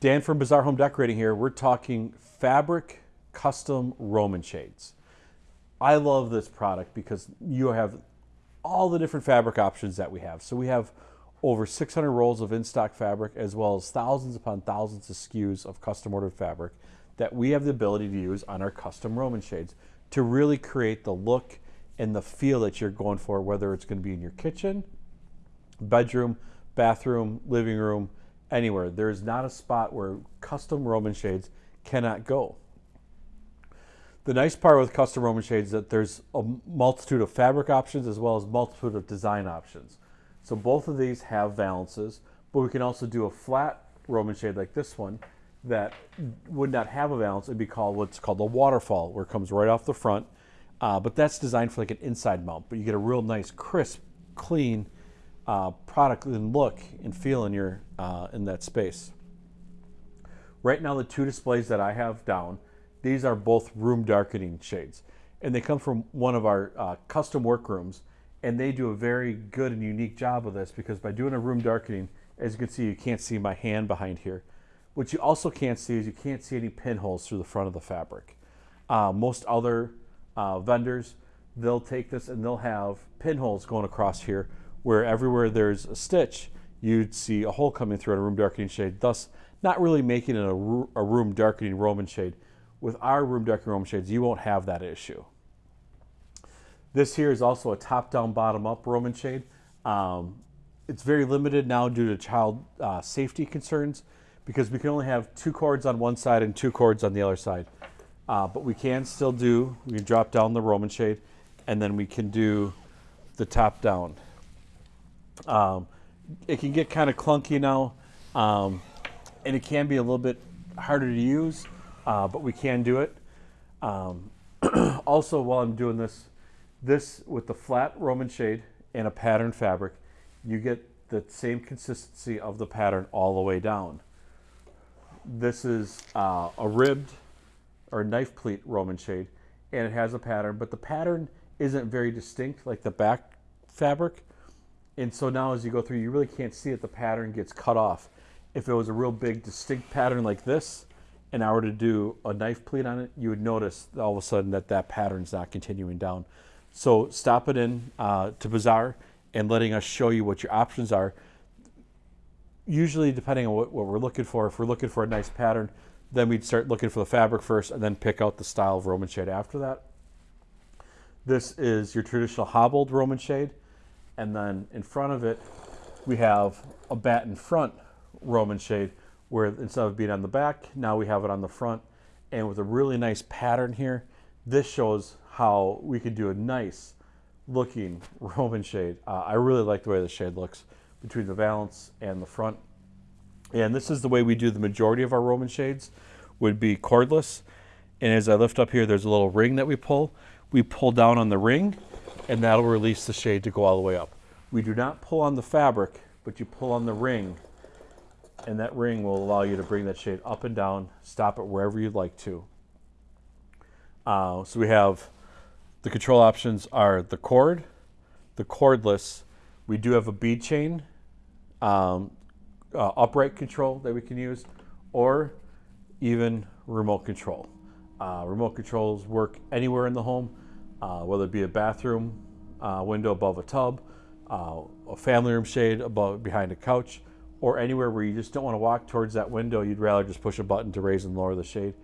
Dan from Bazaar Home Decorating here. We're talking fabric custom Roman shades. I love this product because you have all the different fabric options that we have. So we have over 600 rolls of in-stock fabric as well as thousands upon thousands of SKUs of custom ordered fabric that we have the ability to use on our custom Roman shades to really create the look and the feel that you're going for, whether it's going to be in your kitchen, bedroom, bathroom, living room, anywhere. There is not a spot where custom Roman shades cannot go. The nice part with custom Roman shades is that there's a multitude of fabric options as well as multitude of design options. So both of these have valances, but we can also do a flat Roman shade like this one that would not have a valance. It'd be called what's called a waterfall, where it comes right off the front. Uh, but that's designed for like an inside mount, but you get a real nice, crisp, clean uh, product and look and feel in your uh, in that space. Right now, the two displays that I have down, these are both room darkening shades, and they come from one of our uh, custom workrooms, and they do a very good and unique job of this because by doing a room darkening, as you can see, you can't see my hand behind here. What you also can't see is you can't see any pinholes through the front of the fabric. Uh, most other uh, vendors, they'll take this and they'll have pinholes going across here where everywhere there's a stitch, you'd see a hole coming through a room darkening shade, thus not really making it a, a room darkening Roman shade. With our room darkening Roman shades, you won't have that issue. This here is also a top-down, bottom-up Roman shade. Um, it's very limited now due to child uh, safety concerns because we can only have two cords on one side and two cords on the other side. Uh, but we can still do, we can drop down the Roman shade and then we can do the top down. Um, it can get kind of clunky now, um, and it can be a little bit harder to use, uh, but we can do it. Um, also, while I'm doing this, this with the flat Roman shade and a pattern fabric, you get the same consistency of the pattern all the way down. This is uh, a ribbed or knife pleat Roman shade, and it has a pattern, but the pattern isn't very distinct like the back fabric. And so now as you go through, you really can't see it. The pattern gets cut off. If it was a real big distinct pattern like this, and I were to do a knife pleat on it, you would notice all of a sudden that that pattern's not continuing down. So stop it in uh, to Bazaar and letting us show you what your options are. Usually depending on what, what we're looking for, if we're looking for a nice pattern, then we'd start looking for the fabric first and then pick out the style of Roman shade after that. This is your traditional hobbled Roman shade. And then in front of it, we have a batten front Roman shade where instead of being on the back, now we have it on the front. And with a really nice pattern here, this shows how we could do a nice looking Roman shade. Uh, I really like the way the shade looks between the valance and the front. And this is the way we do the majority of our Roman shades, would be cordless. And as I lift up here, there's a little ring that we pull. We pull down on the ring and that'll release the shade to go all the way up. We do not pull on the fabric, but you pull on the ring, and that ring will allow you to bring that shade up and down, stop it wherever you'd like to. Uh, so we have the control options are the cord, the cordless. We do have a bead chain, um, uh, upright control that we can use, or even remote control. Uh, remote controls work anywhere in the home uh, whether it be a bathroom uh, window above a tub, uh, a family room shade above behind a couch, or anywhere where you just don't want to walk towards that window, you'd rather just push a button to raise and lower the shade.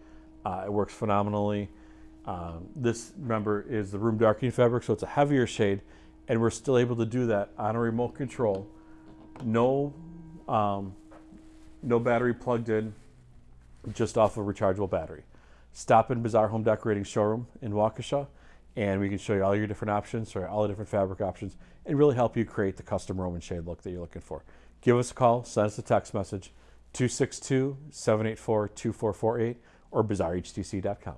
Uh, it works phenomenally. Um, this, remember, is the room darkening fabric, so it's a heavier shade, and we're still able to do that on a remote control. No, um, no battery plugged in, just off a rechargeable battery. Stop in Bazaar Home Decorating Showroom in Waukesha and we can show you all your different options or all the different fabric options and really help you create the custom Roman shade look that you're looking for. Give us a call, send us a text message, 262-784-2448 or bizarrehtc.com.